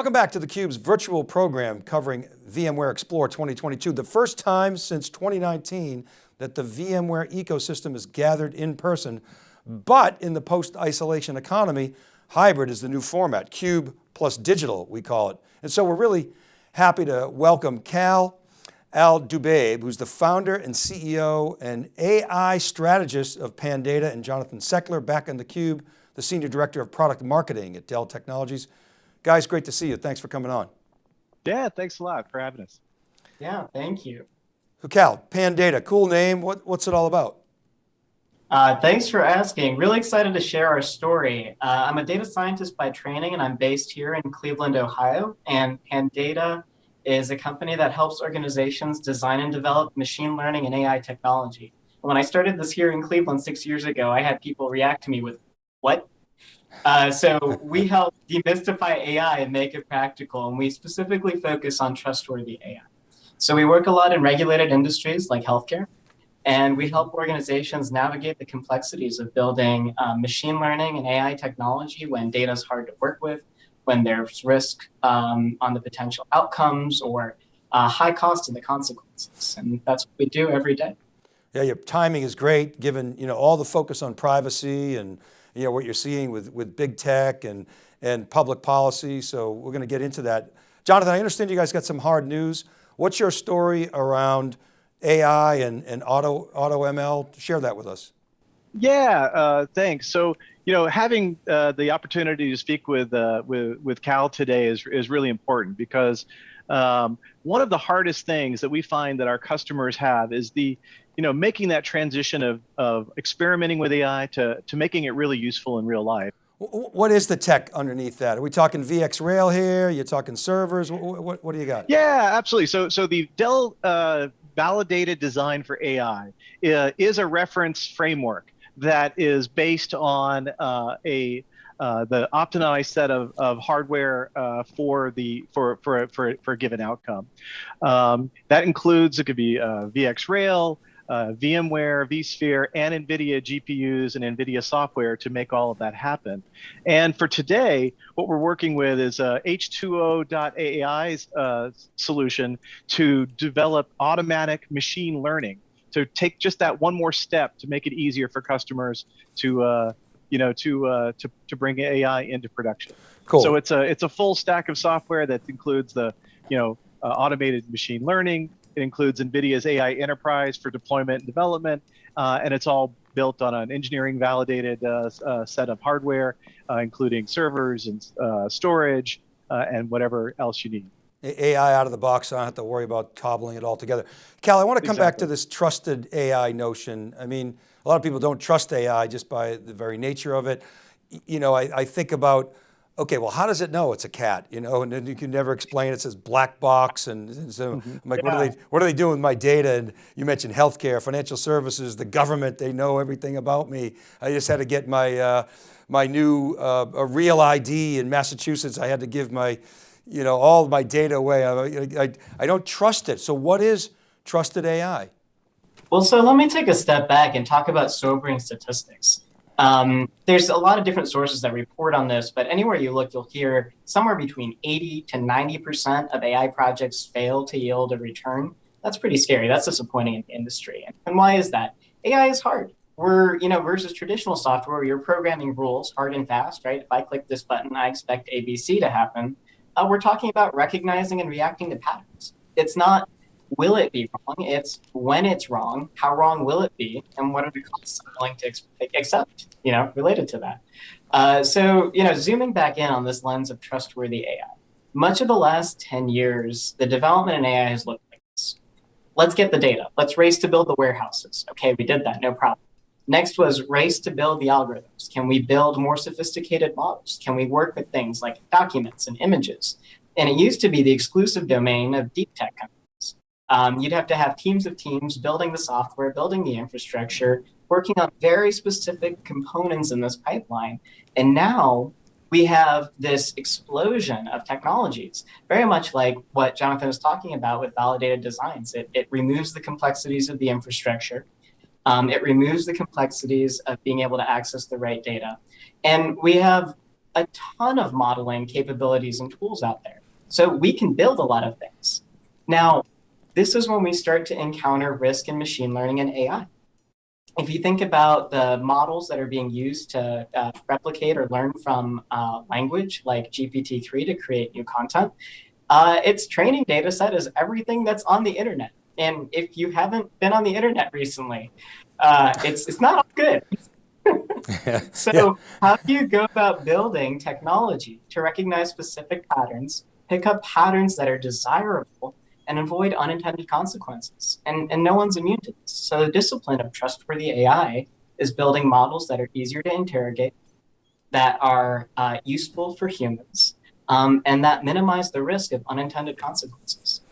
Welcome back to theCUBE's virtual program covering VMware Explore 2022. The first time since 2019 that the VMware ecosystem is gathered in person, but in the post-isolation economy, hybrid is the new format, CUBE plus digital, we call it. And so we're really happy to welcome Cal Al-Dubaib, who's the founder and CEO and AI strategist of Pandata, and Jonathan Seckler back in theCUBE, the Senior Director of Product Marketing at Dell Technologies. Guys, great to see you. Thanks for coming on. Yeah, thanks a lot for having us. Yeah, thank you. So Cal, Pandata, cool name. What, what's it all about? Uh, thanks for asking. Really excited to share our story. Uh, I'm a data scientist by training, and I'm based here in Cleveland, Ohio. And Pandata is a company that helps organizations design and develop machine learning and AI technology. When I started this here in Cleveland six years ago, I had people react to me with, what? Uh, so we help demystify AI and make it practical, and we specifically focus on trustworthy AI. So we work a lot in regulated industries like healthcare, and we help organizations navigate the complexities of building um, machine learning and AI technology when data is hard to work with, when there's risk um, on the potential outcomes or uh, high cost in the consequences. And that's what we do every day. Yeah, your timing is great given you know all the focus on privacy and you know what you're seeing with, with big tech and, and public policy. So we're going to get into that. Jonathan, I understand you guys got some hard news. What's your story around AI and, and auto, auto ML? Share that with us. Yeah, uh, thanks. So, you know, having uh, the opportunity to speak with, uh, with, with Cal today is, is really important because um, one of the hardest things that we find that our customers have is the, you know, making that transition of, of experimenting with AI to, to making it really useful in real life. What is the tech underneath that? Are we talking VxRail here? You're talking servers? What, what, what do you got? Yeah, absolutely. So, so the Dell uh, validated design for AI uh, is a reference framework that is based on uh, a uh, the optimized set of, of hardware uh, for the for, for for for a given outcome. Um, that includes it could be uh, VxRail, uh, VMware, vSphere, and NVIDIA GPUs and NVIDIA software to make all of that happen. And for today, what we're working with is a H2O.AI's uh, solution to develop automatic machine learning to take just that one more step to make it easier for customers to uh, you know to, uh, to to bring AI into production. Cool. So it's a it's a full stack of software that includes the you know uh, automated machine learning, it includes NVIDIA's AI Enterprise for deployment and development, uh, and it's all built on an engineering validated uh, uh, set of hardware, uh, including servers and uh, storage uh, and whatever else you need. AI out of the box, so I don't have to worry about cobbling it all together. Cal, I want to come exactly. back to this trusted AI notion. I mean, a lot of people don't trust AI just by the very nature of it. You know, I, I think about okay, well, how does it know it's a cat? You know, and then you can never explain. It says black box, and, and so mm -hmm. I'm like, yeah. what are they? What are they doing with my data? And you mentioned healthcare, financial services, the government. They know everything about me. I just had to get my uh, my new uh, a real ID in Massachusetts. I had to give my, you know, all my data away. I, I, I don't trust it. So what is trusted AI? Well, so let me take a step back and talk about sobering statistics. Um, there's a lot of different sources that report on this, but anywhere you look, you'll hear somewhere between 80 to 90% of AI projects fail to yield a return. That's pretty scary. That's disappointing in the industry. And why is that? AI is hard. We're, you know, versus traditional software you're programming rules hard and fast, right? If I click this button, I expect ABC to happen. Uh, we're talking about recognizing and reacting to patterns. It's not will it be wrong? It's when it's wrong, how wrong will it be, and what are the costs I'm willing to accept, you know, related to that. Uh, so, you know, zooming back in on this lens of trustworthy AI, much of the last 10 years, the development in AI has looked like this. Let's get the data. Let's race to build the warehouses. Okay, we did that, no problem. Next was race to build the algorithms. Can we build more sophisticated models? Can we work with things like documents and images? And it used to be the exclusive domain of deep tech companies um, you'd have to have teams of teams building the software, building the infrastructure, working on very specific components in this pipeline. And now we have this explosion of technologies, very much like what Jonathan was talking about with validated designs. It, it removes the complexities of the infrastructure. Um, it removes the complexities of being able to access the right data. And we have a ton of modeling capabilities and tools out there. So we can build a lot of things. Now, this is when we start to encounter risk in machine learning and AI. If you think about the models that are being used to uh, replicate or learn from uh, language like GPT-3 to create new content, uh, its training data set is everything that's on the internet. And if you haven't been on the internet recently, uh, it's, it's not good. so yeah. how do you go about building technology to recognize specific patterns, pick up patterns that are desirable, and avoid unintended consequences? And, and no one's immune to this. So the discipline of trustworthy AI is building models that are easier to interrogate, that are uh, useful for humans, um, and that minimize the risk of unintended consequences.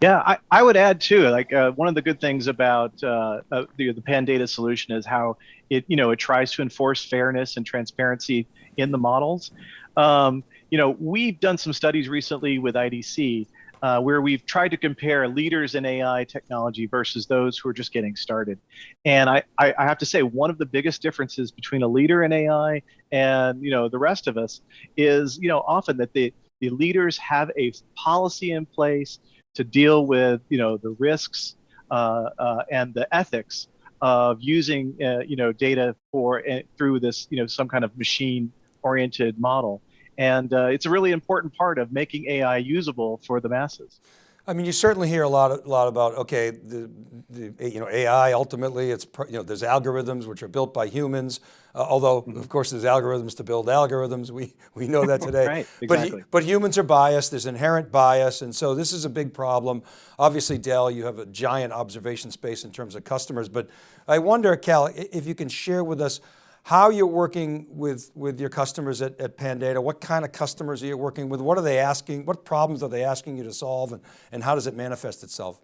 Yeah, I, I would add too, like uh, one of the good things about uh, uh, the, the Pandata solution is how it, you know, it tries to enforce fairness and transparency in the models. Um, you know, we've done some studies recently with IDC uh, where we've tried to compare leaders in AI technology versus those who are just getting started. And I, I, I have to say, one of the biggest differences between a leader in AI and, you know, the rest of us is, you know, often that the, the leaders have a policy in place to deal with you know the risks uh, uh, and the ethics of using uh, you know data for uh, through this you know some kind of machine oriented model and uh, it's a really important part of making AI usable for the masses. I mean, you certainly hear a lot, a lot about, okay, the, the, you know, AI ultimately, it's, you know, there's algorithms which are built by humans, uh, although mm -hmm. of course there's algorithms to build algorithms. We, we know that today. right, exactly. But, but humans are biased, there's inherent bias. And so this is a big problem. Obviously Dell, you have a giant observation space in terms of customers, but I wonder, Cal, if you can share with us how you're working with, with your customers at, at Pandata, what kind of customers are you working with? What are they asking? What problems are they asking you to solve and, and how does it manifest itself?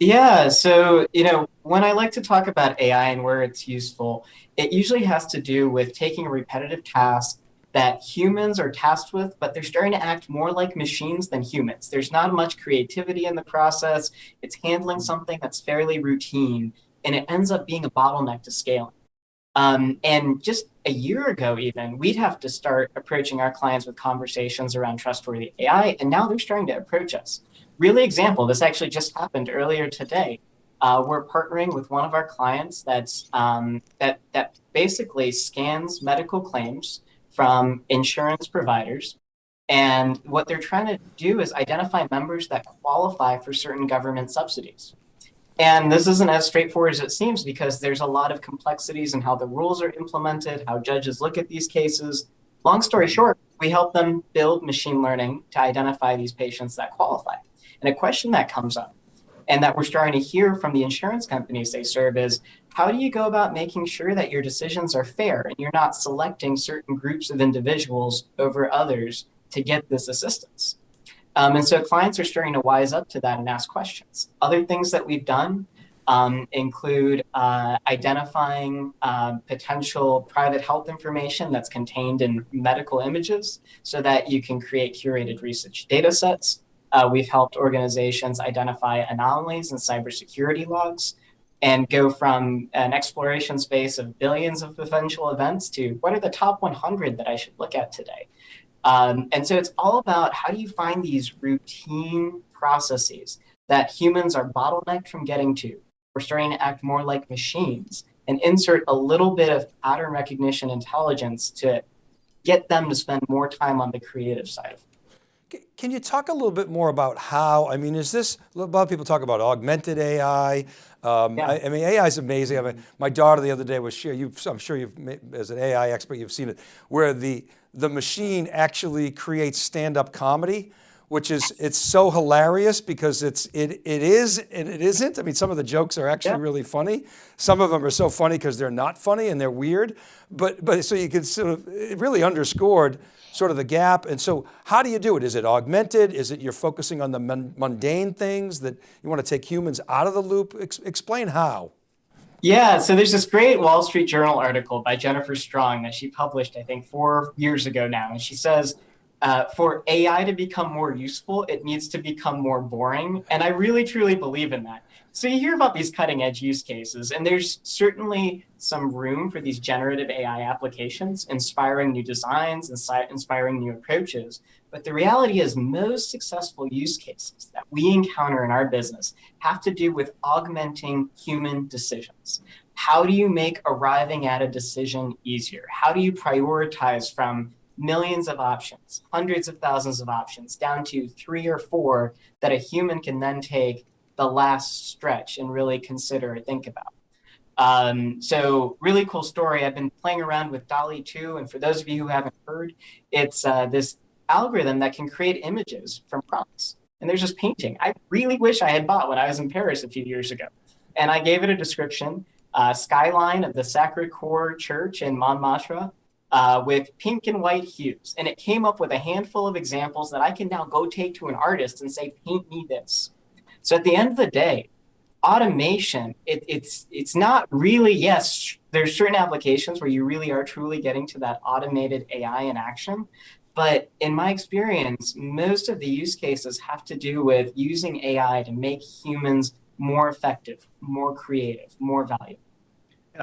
Yeah, so, you know, when I like to talk about AI and where it's useful, it usually has to do with taking a repetitive task that humans are tasked with, but they're starting to act more like machines than humans. There's not much creativity in the process. It's handling something that's fairly routine, and it ends up being a bottleneck to scaling. Um, and just a year ago, even, we'd have to start approaching our clients with conversations around trustworthy AI, and now they're starting to approach us. Really example, this actually just happened earlier today. Uh, we're partnering with one of our clients that's um, that that basically scans medical claims from insurance providers, and what they're trying to do is identify members that qualify for certain government subsidies. And this isn't as straightforward as it seems because there's a lot of complexities in how the rules are implemented, how judges look at these cases. Long story mm-hmm. short, we help them build machine learning to identify these patients that qualify. And a question that comes up and that we're starting to hear from the insurance companies they serve is, how do you go about making sure that your decisions are fair and you're not selecting certain groups of individuals over others to get this assistance? Um, and so clients are starting to wise up to that and ask questions. Other things that we've done um, include uh, identifying uh, potential private health information that's contained in medical images so that you can create curated research data sets. Uh, we've helped organizations identify anomalies in cybersecurity logs and go from an exploration space of billions of potential events to what are the top 100 that I should look at today. Um, and so it's all about how do you find these routine processes that humans are bottlenecked from getting to. We're starting to act more like machines and insert a little bit of pattern recognition intelligence to get them to spend more time on the creative side of can you talk a little bit more about how, I mean, is this, a lot of people talk about augmented AI. Um, yeah. I, I, mean, AI is amazing. I mean, my daughter the other day was sharing, I'm sure you've, as an AI expert, you've seen it, where the, the machine actually creates stand-up comedy, which is, it's so hilarious because it's, it, it is and it isn't. I mean, some of the jokes are actually yeah. really funny. Some of them are so funny because they're not funny and they're weird. But, but so you can sort of, it really underscored sort of the gap. And so how do you do it? Is it augmented? Is it you're focusing on the mundane things that you want to take humans out of the loop? Ex explain how. Yeah, so there's this great Wall Street Journal article by Jennifer Strong that she published, I think, four years ago now. And she says, uh, for AI to become more useful, it needs to become more boring. And I really, truly believe in that. So you hear about these cutting edge use cases, and there's certainly some room for these generative AI applications, inspiring new designs, insi- inspiring new approaches. But the reality is, most successful use cases that we encounter in our business have to do with augmenting human decisions. How do you make arriving at a decision easier? How do you prioritize from millions of options, hundreds of thousands of options, down to three or four that a human can then take the last stretch and really consider or think about. Um, so really cool story. I've been playing around with DALL-E 2, and for those of you who haven't heard, it's uh, this algorithm that can create images from prompts. And there's this painting I really wish I had bought when I was in Paris a few years ago. And I gave it a description, uh, skyline of the Sacre-Cœur Church in Montmartre uh, with pink and white hues. And it came up with a handful of examples that I can now go take to an artist and say, paint me this. So at the end of the day, automation, it, it's it's not really, yes, there's certain applications where you really are truly getting to that automated AI in action. But in my experience, most of the use cases have to do with using AI to make humans more effective, more creative, more valuable.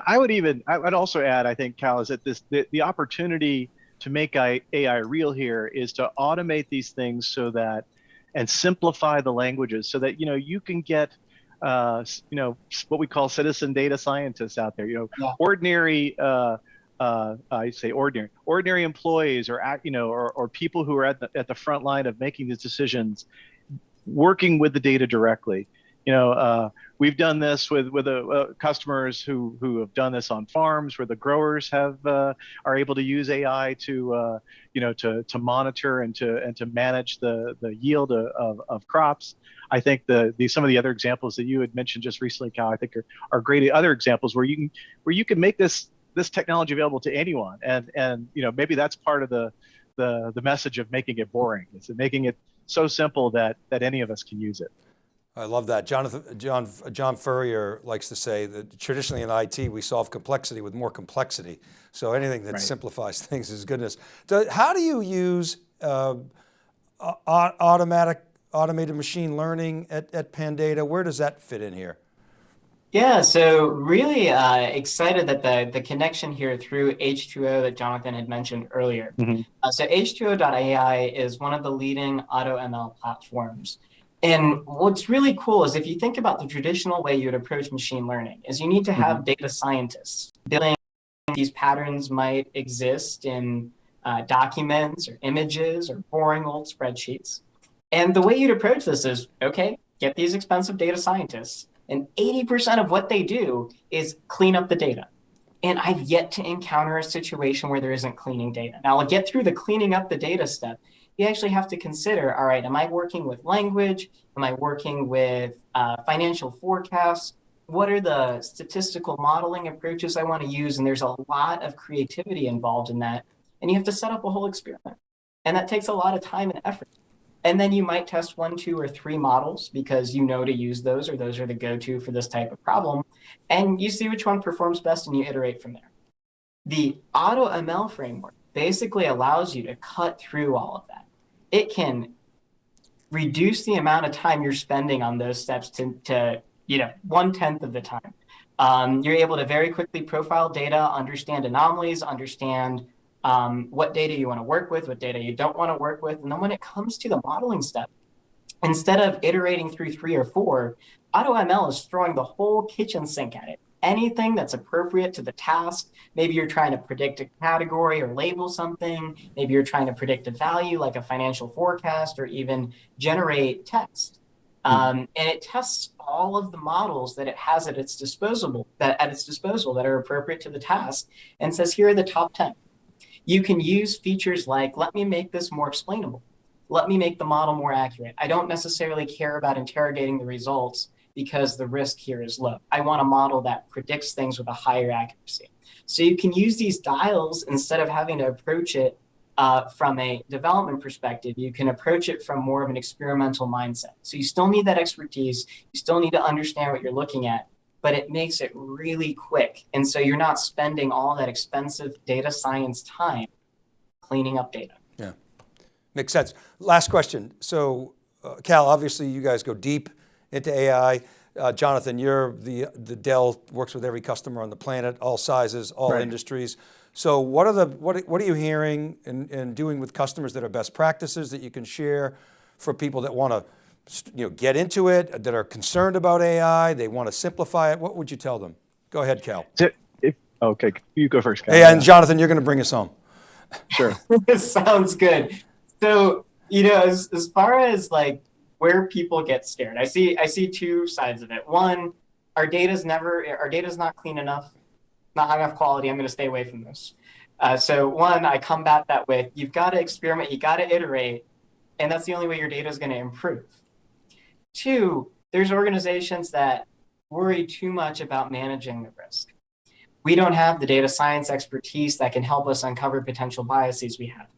I would even, I would also add, I think, Cal, is that this the, the opportunity to make AI real here is to automate these things so that and simplify the languages so that you know you can get uh, you know what we call citizen data scientists out there. You know, yeah. ordinary. Uh, uh, I say ordinary, ordinary employees, or you know, or, or people who are at the at the front line of making these decisions, working with the data directly you know, uh, we've done this with with uh, uh, customers who who have done this on farms where the growers have uh, are able to use AI to uh, you know to to monitor and to and to manage the the yield of, of, crops. I think the the some of the other examples that you had mentioned just recently, Cal, I think are, are great other examples where you can where you can make this this technology available to anyone, and and you know maybe that's part of the the the message of making it boring. is making it so simple that that any of us can use it. I love that. Jonathan, John, John Furrier likes to say that traditionally in IT, we solve complexity with more complexity. So anything that right. simplifies things is goodness. how do you use uh, automatic, automated machine learning at, at Pandata? Where does that fit in here? Yeah, so really uh, excited that the, the connection here through H2O that Jonathan had mentioned earlier. Mm -hmm. uh, so H2O.ai is one of the leading auto ML platforms. And what's really cool is if you think about the traditional way you would approach machine learning is you need to have mm -hmm. data scientists building these patterns might exist in uh, documents or images or boring old spreadsheets. And the way you'd approach this is, okay, get these expensive data scientists and 80% of what they do is clean up the data. And I've yet to encounter a situation where there isn't cleaning data. Now I'll get through the cleaning up the data step, you actually have to consider, all right, am I working with language? Am I working with uh, financial forecasts? What are the statistical modeling approaches I want to use? And there's a lot of creativity involved in that. And you have to set up a whole experiment. And that takes a lot of time and effort. And then you might test one, two, or three models because you know to use those or those are the go-to for this type of problem. And you see which one performs best and you iterate from there. The AutoML framework basically allows you to cut through all of that it can reduce the amount of time you're spending on those steps to, to you know, one tenth of the time. Um, you're able to very quickly profile data, understand anomalies, understand um, what data you want to work with, what data you don't want to work with. And then when it comes to the modeling step, instead of iterating through three or four, AutoML is throwing the whole kitchen sink at it anything that's appropriate to the task. Maybe you're trying to predict a category or label something. Maybe you're trying to predict a value like a financial forecast or even generate text. Hmm. Um, and it tests all of the models that it has at its disposal that at its disposal that are appropriate to the task and says here are the top 10. You can use features like let me make this more explainable. Let me make the model more accurate. I don't necessarily care about interrogating the results because the risk here is low. I want a model that predicts things with a higher accuracy. So you can use these dials instead of having to approach it uh, from a development perspective, you can approach it from more of an experimental mindset. So you still need that expertise. You still need to understand what you're looking at, but it makes it really quick. And so you're not spending all that expensive data science time cleaning up data. Yeah, makes sense. Last question. So uh, Cal, obviously you guys go deep into AI. Uh, Jonathan, you're the, the Dell works with every customer on the planet, all sizes, all Right. industries. So what are the, what, what are you hearing and, and doing with customers that are best practices that you can share for people that want to you know, get into it, that are concerned about AI, they want to simplify it? What would you tell them? Go ahead, Cal. To- if- okay, you go first. Cal. Hey, and Jonathan, you're going to bring us home. sure. This sounds good. So, you know, as, as far as like where people get scared, I see I see two sides of it. One, our data's never our data's not clean enough, not high enough quality. I'm going to stay away from this. Uh, so one, I combat that with you've got to experiment, you got to iterate, and that's the only way your data is going to improve. Two, there's organizations that worry too much about managing the risk. We don't have the data science expertise that can help us uncover potential biases we have.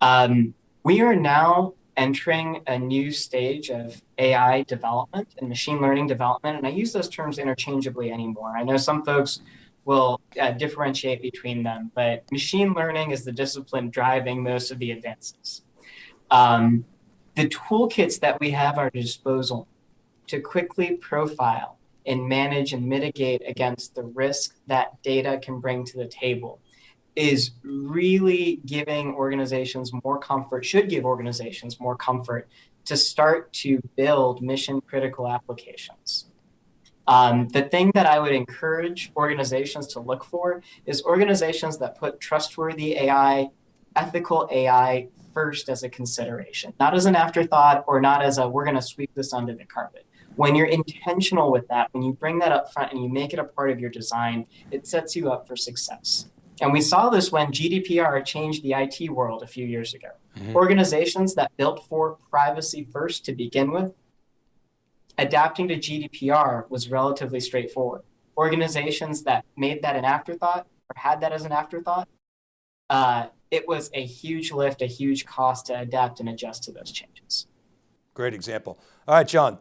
Um, we are now entering a new stage of AI development and machine learning development, and I use those terms interchangeably anymore. I know some folks will uh, differentiate between them, but machine learning is the discipline driving most of the advances. Um, the toolkits that we have at our disposal to quickly profile and manage and mitigate against the risk that data can bring to the table is really giving organizations more comfort, should give organizations more comfort to start to build mission critical applications. Um, the thing that I would encourage organizations to look for is organizations that put trustworthy AI, ethical AI first as a consideration, not as an afterthought or not as a we're going to sweep this under the carpet. When you're intentional with that, when you bring that up front and you make it a part of your design, it sets you up for success. And we saw this when GDPR changed the IT world a few years ago. Mhm. Organizations that built for privacy first to begin with, adapting to GDPR was relatively straightforward. Organizations that made that an afterthought or had that as an afterthought, uh, it was a huge lift, a huge cost to adapt and adjust to those changes. Great example. All right, John,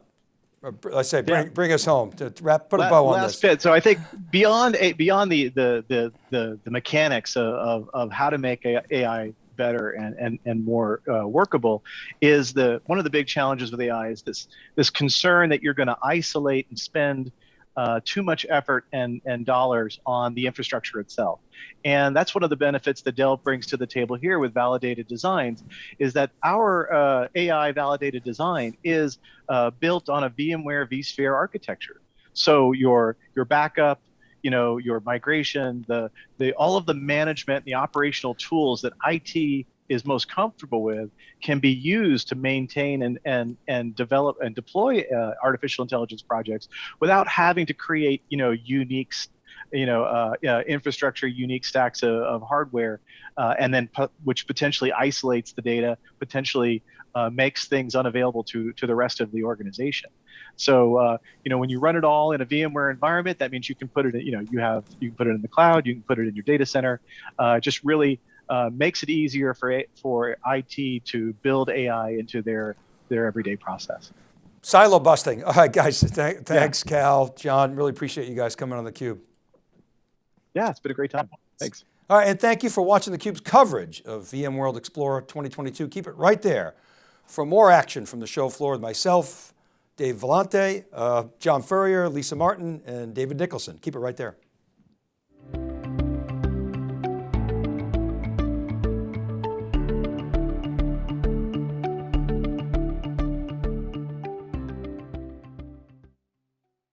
br- say, bring, Yeah. bring us home to wrap, put a bow on last this. bit. So I think beyond a, beyond the the the the, the mechanics of, of, of how to make AI better and and, and more uh, workable is the one of the big challenges with AI is this this concern that you're going to isolate and spend uh, too much effort and and dollars on the infrastructure itself. And that's one of the benefits that Dell brings to the table here with validated designs, is that our uh, AI validated design is uh, built on a VMware vSphere architecture. So your your backup, you know, your migration, the the all of the management, the operational tools that IT is most comfortable with can be used to maintain and and and develop and deploy uh, artificial intelligence projects without having to create you know unique you know uh, uh, infrastructure unique stacks of, of hardware uh, and then which potentially isolates the data potentially uh, makes things unavailable to to the rest of the organization so uh, you know when you run it all in a VMware environment, that means you can put it. In, you know you have you can put it in the cloud, you can put it in your data center. Uh, just really uh, makes it easier for for IT to build AI into their their everyday process. Silo busting. All right, guys, th- thanks, Cal, John, really appreciate you guys coming on the Cube. Yeah, it's been a great time. Thanks. All right, and thank you for watching theCUBE's coverage of VMworld Explorer 2022. Keep it right there for more action from the show floor with myself, Dave Vellante, uh, John Furrier, Lisa Martin, and David Nicholson. Keep it right there.